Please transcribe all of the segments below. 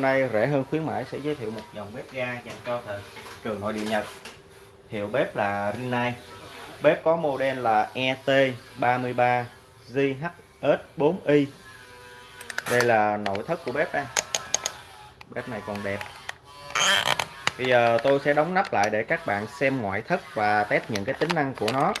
hôm nay rẻ hơn khuyến mãi, sẽ giới thiệu một dòng bếp ga dành cho thị trường nội địa Nhật. Hiệu bếp là Rinnai. Bếp có model là ET33 JHS4i đây là nội thất của bếp đây. Bếp này còn đẹp. Bây giờ tôi sẽ đóng nắp lại để các bạn xem ngoại thất và test những cái tính năng của nó.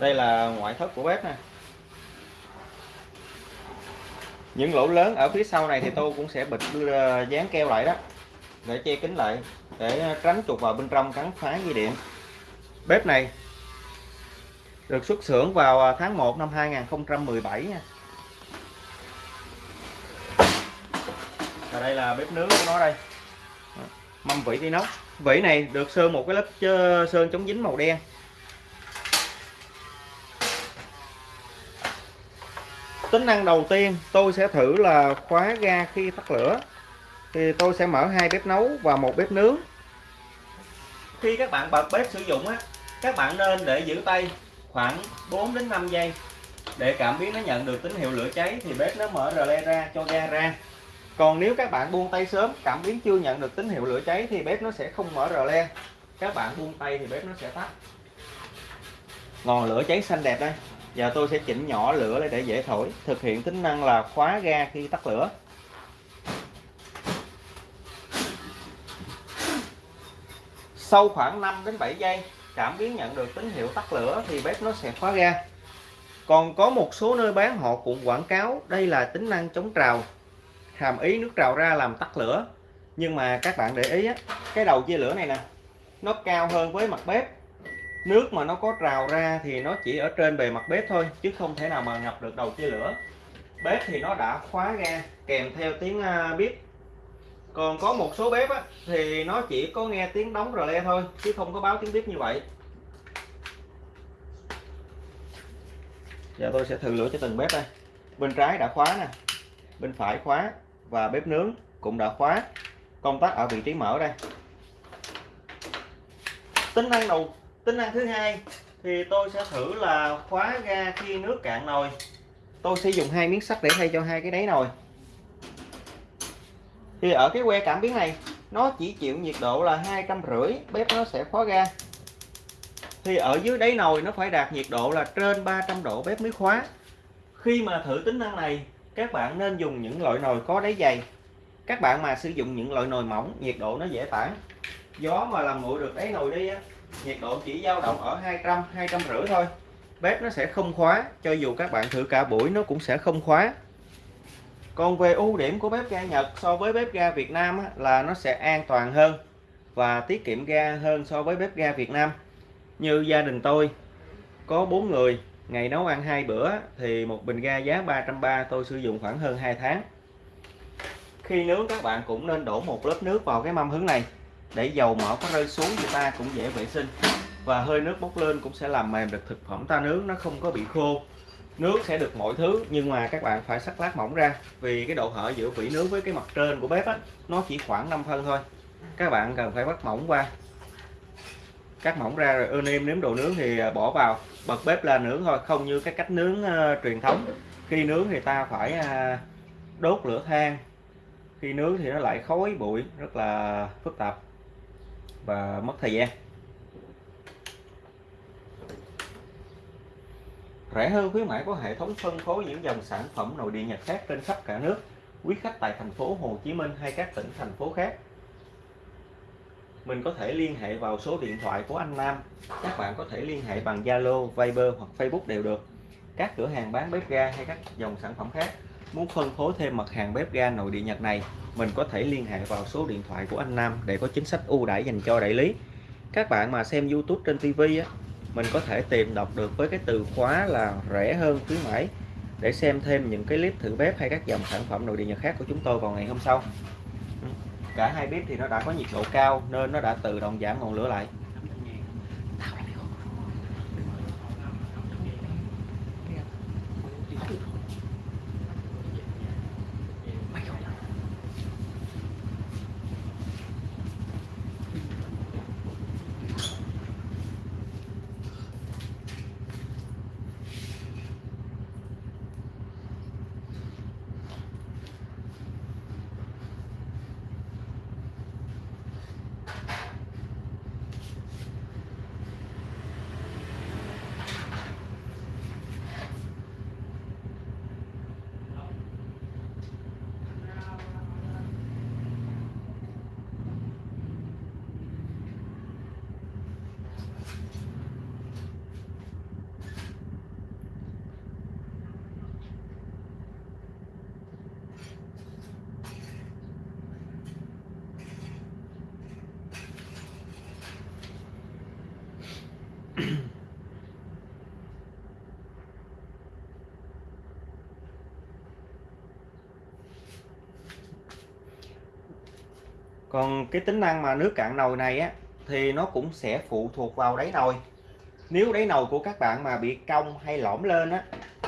Đây là ngoại thất của bếp nè. Những lỗ lớn ở phía sau này thì tôi cũng sẽ bịt dán keo lại đó, để che kín lại, để tránh trục vào bên trong cắn phá dây điện. Bếp này được xuất xưởng vào à, tháng 1 năm 2017 nha. Và đây là bếp nướng của nó đây. Mâm vỉ inox vỉ này được sơn một cái lớp sơn chống dính màu đen. Tính năng đầu tiên, tôi sẽ thử là khóa ga khi tắt lửa. Thì tôi sẽ mở hai bếp nấu và một bếp nướng. Khi các bạn bật bếp sử dụng á, các bạn nên để giữ tay khoảng 4 đến 5 giây. Để cảm biến nó nhận được tín hiệu lửa cháy thì bếp nó mở rờ le ra cho ga ra. Còn nếu các bạn buông tay sớm, cảm biến chưa nhận được tín hiệu lửa cháy thì bếp nó sẽ không mở rờ le. Các bạn buông tay thì bếp nó sẽ tắt. Ngọn lửa cháy xanh đẹp đây. Giờ tôi sẽ chỉnh nhỏ lửa lên để dễ thổi Thực hiện tính năng là khóa ga khi tắt lửa. Sau khoảng 5 đến 7 giây Cảm biến nhận được tín hiệu tắt lửa Thì bếp nó sẽ khóa ga. Còn có một số nơi bán họ cũng quảng cáo Đây là tính năng chống trào. Hàm ý nước trào ra làm tắt lửa. Nhưng mà các bạn để ý á, Cái đầu chia lửa này nè Nó cao hơn với mặt bếp nước mà nó có trào ra thì nó chỉ ở trên bề mặt bếp thôi chứ không thể nào mà ngập được đầu chia lửa. Bếp thì nó đã khóa ga kèm theo tiếng à, bếp. Còn có một số bếp á, thì nó chỉ có nghe tiếng đóng rờ le thôi chứ không có báo tiếng bếp như vậy. Giờ tôi sẽ thử lửa cho từng bếp đây. Bên trái đã khóa nè bên phải khóa và bếp nướng cũng đã khóa. Công tắc ở vị trí mở đây. Tính năng đầu tính năng thứ hai thì tôi sẽ thử là khóa ga khi nước cạn nồi. Tôi sẽ dùng hai miếng sắt để thay cho hai cái đáy nồi. Thì ở cái que cảm biến này, nó chỉ chịu nhiệt độ là hai trăm rưỡi, bếp nó sẽ khóa ga. Thì ở dưới đáy nồi nó phải đạt nhiệt độ là trên 300 độ bếp mới khóa. Khi mà thử tính năng này, các bạn nên dùng những loại nồi có đáy dày. Các bạn mà sử dụng những loại nồi mỏng, nhiệt độ nó dễ tản. Gió mà làm nguội được đáy nồi đi á nhiệt độ chỉ dao động ở 200 200 rưỡi thôi. Bếp nó sẽ không khóa cho dù các bạn thử cả buổi nó cũng sẽ không khóa. Còn về ưu điểm của bếp ga Nhật so với bếp ga Việt Nam á, là nó sẽ an toàn hơn và tiết kiệm ga hơn so với bếp ga Việt Nam. Như gia đình tôi có 4 người ngày nấu ăn hai bữa thì một bình ga giá 330 tôi sử dụng khoảng hơn 2 tháng. Khi nướng các bạn cũng nên đổ một lớp nước vào cái mâm hứng này để dầu mỡ có rơi xuống thì ta cũng dễ vệ sinh. Và hơi nước bốc lên cũng sẽ làm mềm được thực phẩm ta nướng nó không có bị khô. Nước sẽ được mọi thứ nhưng mà các bạn phải sắc lát mỏng ra vì cái độ hở giữa vỉ nướng với cái mặt trên của bếp á nó chỉ khoảng 5 phân thôi. Các bạn cần phải bắt mỏng qua. Cắt mỏng ra rồi ưa nêm nếm đồ nướng thì à, bỏ vào. Bật bếp lên nướng thôi không như cái cách nướng uh, truyền thống. Khi nướng thì ta phải uh, đốt lửa than. Khi nướng thì nó lại khói bụi rất là phức tạp và mất thời gian. Rẻ hơn khuyến mãi có hệ thống phân phối những dòng sản phẩm nội địa Nhật khác trên khắp cả nước. Quý khách tại thành phố Hồ Chí Minh hay các tỉnh thành phố khác. Mình có thể liên hệ vào số điện thoại của anh Nam. Các bạn có thể liên hệ bằng Zalo, Viber hoặc Facebook đều được. Các cửa hàng bán bếp ga hay các dòng sản phẩm khác muốn phân phối thêm mặt hàng bếp ga nội địa Nhật này mình có thể liên hệ vào số điện thoại của anh Nam để có chính sách ưu đãi dành cho đại lý. Các bạn mà xem YouTube trên TV á, mình có thể tìm đọc được với cái từ khóa là rẻ hơn khuyến mãi. Để xem thêm những cái clip thử bếp hay các dòng sản phẩm nội địa Nhật khác của chúng tôi vào ngày hôm sau. Ừ, cả hai bếp thì nó đã có nhiệt độ cao nên nó đã tự động giảm ngọn lửa lại. Còn cái tính năng mà nước cạn nồi này á, thì nó cũng sẽ phụ thuộc vào đáy nồi. Nếu đáy nồi của các bạn mà bị cong hay lõm lên á,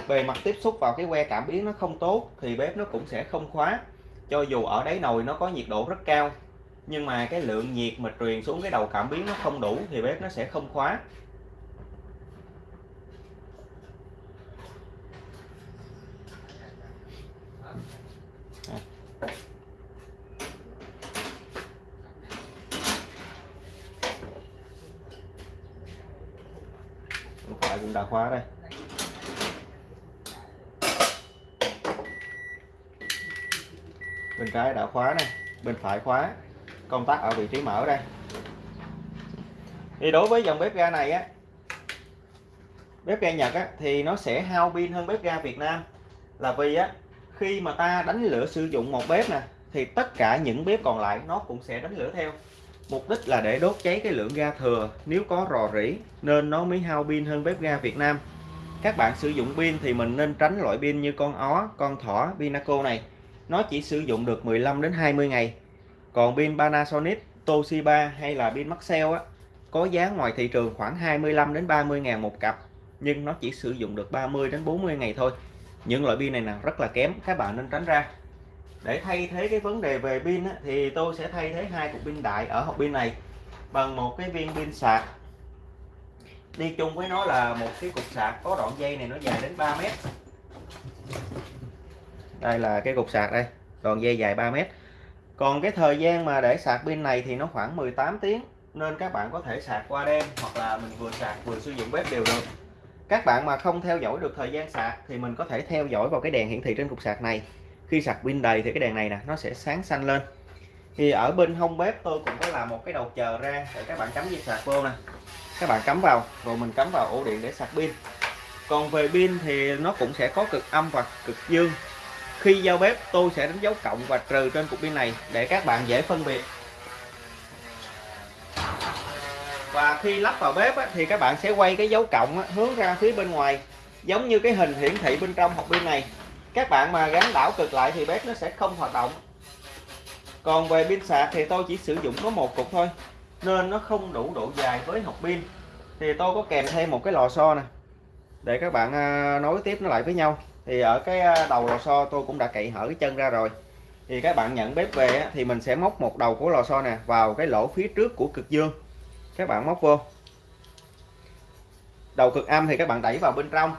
bề mặt tiếp xúc vào cái que cảm biến nó không tốt, thì bếp nó cũng sẽ không khóa. Cho dù ở đáy nồi nó có nhiệt độ rất cao, nhưng mà cái lượng nhiệt mà truyền xuống cái đầu cảm biến nó không đủ, thì bếp nó sẽ không khóa. Phải cũng đã khóa đây. Bên trái đã khóa này bên phải khóa. Công tắc ở vị trí mở đây. Thì đối với dòng bếp ga này á bếp ga Nhật á, thì nó sẽ hao pin hơn bếp ga Việt Nam. Là vì á khi mà ta đánh lửa sử dụng một bếp nè thì tất cả những bếp còn lại nó cũng sẽ đánh lửa theo mục đích là để đốt cháy cái lượng ga thừa. Nếu có rò rỉ, nên nó mới hao pin hơn bếp ga Việt Nam. Các bạn sử dụng pin thì mình nên tránh loại pin như con ó, con thỏ, Pinaco này. Nó chỉ sử dụng được 15 đến 20 ngày. Còn pin Panasonic, Toshiba hay là pin Maxell á, có giá ngoài thị trường khoảng 25 đến 30 ngàn một cặp, nhưng nó chỉ sử dụng được 30 đến 40 ngày thôi. Những loại pin này là rất là kém, các bạn nên tránh ra để thay thế cái vấn đề về pin á, thì tôi sẽ thay thế hai cục pin đại ở hộp pin này bằng một cái viên pin sạc. Đi chung với nó là một cái cục sạc có đoạn dây này nó dài đến 3 mét. Đây là cái cục sạc đây đoạn dây dài 3 mét. Còn cái thời gian mà để sạc pin này thì nó khoảng 18 tiếng nên các bạn có thể sạc qua đêm hoặc là mình vừa sạc vừa sử dụng bếp đều được. Các bạn mà không theo dõi được thời gian sạc thì mình có thể theo dõi vào cái đèn hiển thị trên cục sạc này khi sạc pin đầy thì cái đèn này nè, nó sẽ sáng xanh lên. Thì ở bên hông bếp tôi cũng có làm một cái đầu chờ ra để các bạn cắm dây sạc vô nè. Các bạn cắm vào, rồi mình cắm vào ổ điện để sạc pin. Còn về pin thì nó cũng sẽ có cực âm và cực dương. Khi giao bếp, tôi sẽ đánh dấu cộng và trừ trên cục pin này để các bạn dễ phân biệt. Và khi lắp vào bếp thì các bạn sẽ quay cái dấu cộng hướng ra phía bên ngoài, giống như cái hình hiển thị bên trong hộp pin này các bạn mà gắn đảo cực lại thì bếp nó sẽ không hoạt động. Còn về pin sạc thì tôi chỉ sử dụng có một cục thôi, nên nó không đủ độ dài với hộp pin. Thì tôi có kèm thêm một cái lò xo nè, để các bạn à, nối tiếp nó lại với nhau. Thì ở cái à, đầu lò xo tôi cũng đã cậy hở cái chân ra rồi. Thì các bạn nhận bếp về thì mình sẽ móc một đầu của lò xo nè vào cái lỗ phía trước của cực dương. Các bạn móc vô. Đầu cực âm thì các bạn đẩy vào bên trong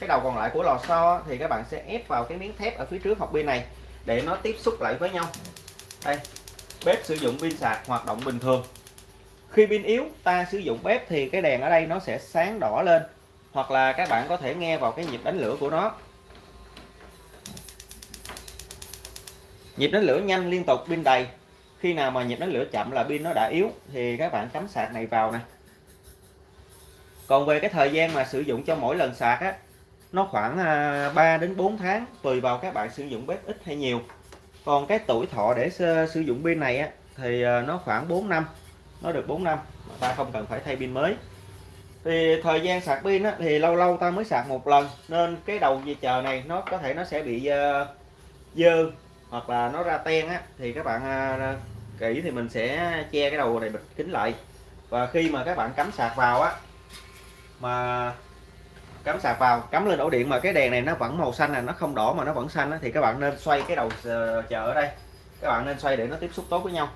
cái đầu còn lại của lò xo thì các bạn sẽ ép vào cái miếng thép ở phía trước hộp pin này để nó tiếp xúc lại với nhau. Đây, bếp sử dụng pin sạc, hoạt động bình thường. Khi pin yếu, ta sử dụng bếp thì cái đèn ở đây nó sẽ sáng đỏ lên, hoặc là các bạn có thể nghe vào cái nhịp đánh lửa của nó. Nhịp đánh lửa nhanh liên tục, pin đầy. Khi nào mà nhịp đánh lửa chậm là pin nó đã yếu, thì các bạn cắm sạc này vào nè. Còn về cái thời gian mà sử dụng cho mỗi lần sạc á nó khoảng à, 3 đến 4 tháng tùy vào các bạn sử dụng bếp ít hay nhiều. Còn cái tuổi thọ để sử dụng pin này á thì à, nó khoảng 4 năm. Nó được 4 năm mà ta không cần phải thay pin mới. Thì thời gian sạc pin á, thì lâu lâu ta mới sạc một lần nên cái đầu dây chờ này nó có thể nó sẽ bị uh, dơ hoặc là nó ra ten á thì các bạn uh, kỹ thì mình sẽ che cái đầu này bịt kính lại. Và khi mà các bạn cắm sạc vào á mà cắm sạc vào, cắm lên ổ điện mà cái đèn này nó vẫn màu xanh này nó không đỏ mà nó vẫn xanh thì các bạn nên xoay cái đầu ờ, chờ ở đây. Các bạn nên xoay để nó tiếp xúc tốt với nhau.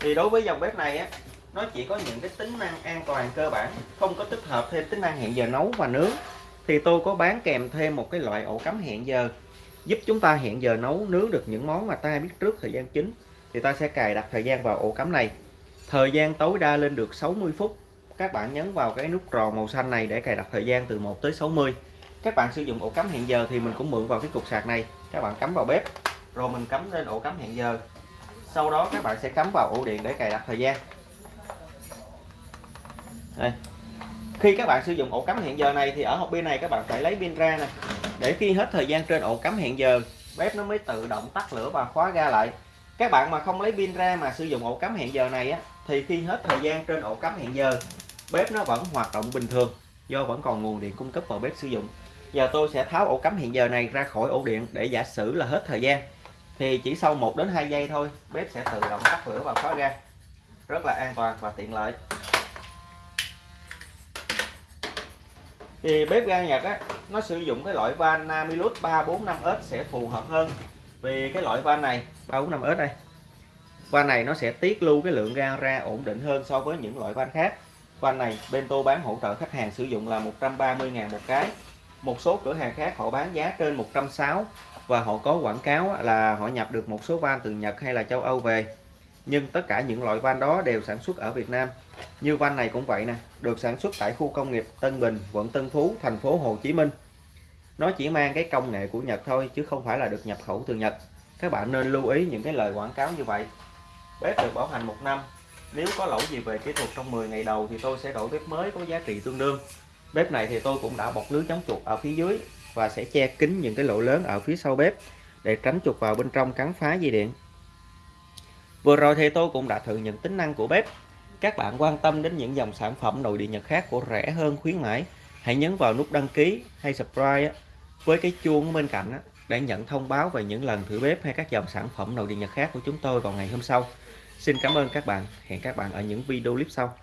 Thì đối với dòng bếp này á, nó chỉ có những cái tính năng an toàn cơ bản, không có tích hợp thêm tính năng hẹn giờ nấu và nướng. Thì tôi có bán kèm thêm một cái loại ổ cắm hẹn giờ, giúp chúng ta hẹn giờ nấu, nướng được những món mà ta biết trước thời gian chính. Thì ta sẽ cài đặt thời gian vào ổ cắm này. Thời gian tối đa lên được 60 phút các bạn nhấn vào cái nút tròn màu xanh này để cài đặt thời gian từ 1 tới 60 các bạn sử dụng ổ cắm hẹn giờ thì mình cũng mượn vào cái cục sạc này. Các bạn cắm vào bếp, rồi mình cắm lên ổ cắm hẹn giờ. Sau đó các bạn sẽ cắm vào ổ điện để cài đặt thời gian. Đây. khi các bạn sử dụng ổ cắm hẹn giờ này thì ở hộp pin này các bạn phải lấy pin ra nè. Để khi hết thời gian trên ổ cắm hẹn giờ, bếp nó mới tự động tắt lửa và khóa ga lại. Các bạn mà không lấy pin ra mà sử dụng ổ cắm hẹn giờ này á, thì khi hết thời gian trên ổ cắm hẹn giờ bếp nó vẫn hoạt động bình thường, do vẫn còn nguồn điện cung cấp vào bếp sử dụng. Giờ tôi sẽ tháo ổ cắm hiện giờ này ra khỏi ổ điện để giả sử là hết thời gian. Thì chỉ sau 1 đến 2 giây thôi, bếp sẽ tự động tắt lửa và khóa ga. Rất là an toàn và tiện lợi. Thì bếp ga Nhật á, nó sử dụng cái loại van Namilus 345S sẽ phù hợp hơn vì cái loại van này 345S đây. Van này nó sẽ tiết lưu cái lượng ga ra ổn định hơn so với những loại van khác van này, Bento bán hỗ trợ khách hàng sử dụng là 130.000 một cái. Một số cửa hàng khác họ bán giá trên 160 và họ có quảng cáo là họ nhập được một số van từ Nhật hay là châu Âu về. Nhưng tất cả những loại van đó đều sản xuất ở Việt Nam. Như van này cũng vậy nè, được sản xuất tại khu công nghiệp Tân Bình, quận Tân Phú, thành phố Hồ Chí Minh. Nó chỉ mang cái công nghệ của Nhật thôi, chứ không phải là được nhập khẩu từ Nhật. Các bạn nên lưu ý những cái lời quảng cáo như vậy. Bếp được bảo hành một năm nếu có lỗi gì về kỹ thuật trong 10 ngày đầu thì tôi sẽ đổi bếp mới có giá trị tương đương. Bếp này thì tôi cũng đã bọc lưới chống chuột ở phía dưới và sẽ che kín những cái lỗ lớn ở phía sau bếp để tránh chuột vào bên trong cắn phá dây điện. Vừa rồi thì tôi cũng đã thử những tính năng của bếp. Các bạn quan tâm đến những dòng sản phẩm nội địa Nhật khác của rẻ hơn, khuyến mãi, hãy nhấn vào nút đăng ký hay subscribe với cái chuông bên cạnh để nhận thông báo về những lần thử bếp hay các dòng sản phẩm nội địa Nhật khác của chúng tôi vào ngày hôm sau. Xin cảm ơn các bạn. Hẹn các bạn ở những video clip sau.